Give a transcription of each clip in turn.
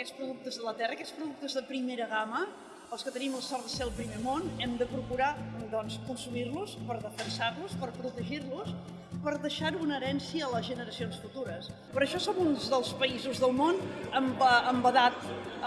Aquests productes de la terra, aquests productes de primera gamma, els que tenim el sort de ser el primer món, hem de procurar doncs, consumir-los per defensar-los, per protegir-los, per deixar una herència a les generacions futures. Per això som uns dels països del món amb, amb, edat,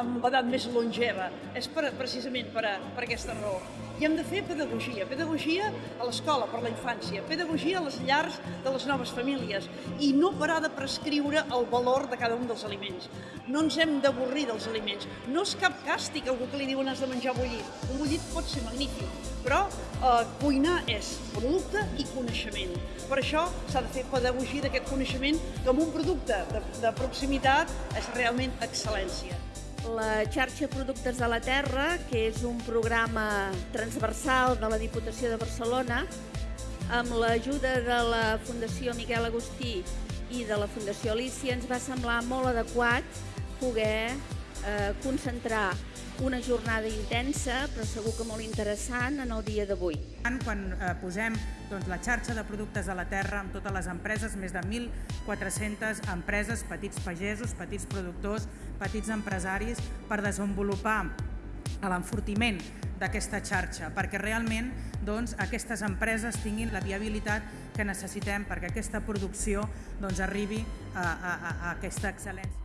amb edat més longeva. És per, precisament per, a, per aquesta raó. I hem de fer pedagogia, pedagogia a l'escola per la infància, pedagogia a les llars de les noves famílies i no parar de prescriure el valor de cada un dels aliments. No ens hem d'avorrir dels aliments. No és cap càstig algú que li diuen has de menjar bullit. Un bullit pot ser magnífic, però eh, cuinar és producte i coneixement. Per això s'ha de fer pedagogia d'aquest coneixement com un producte de, de proximitat és realment excel·lència la xarxa Productes de la Terra, que és un programa transversal de la Diputació de Barcelona, amb l'ajuda de la Fundació Miquel Agustí i de la Fundació Alicia, ens va semblar molt adequat poder eh, concentrar una jornada intensa, però segur que molt interessant en el dia d'avui. Quan eh, posem doncs, la xarxa de productes de la terra amb totes les empreses, més de 1.400 empreses, petits pagesos, petits productors, petits empresaris, per desenvolupar l'enfortiment d'aquesta xarxa, perquè realment doncs, aquestes empreses tinguin la viabilitat que necessitem perquè aquesta producció doncs, arribi a, a, a aquesta excel·lència.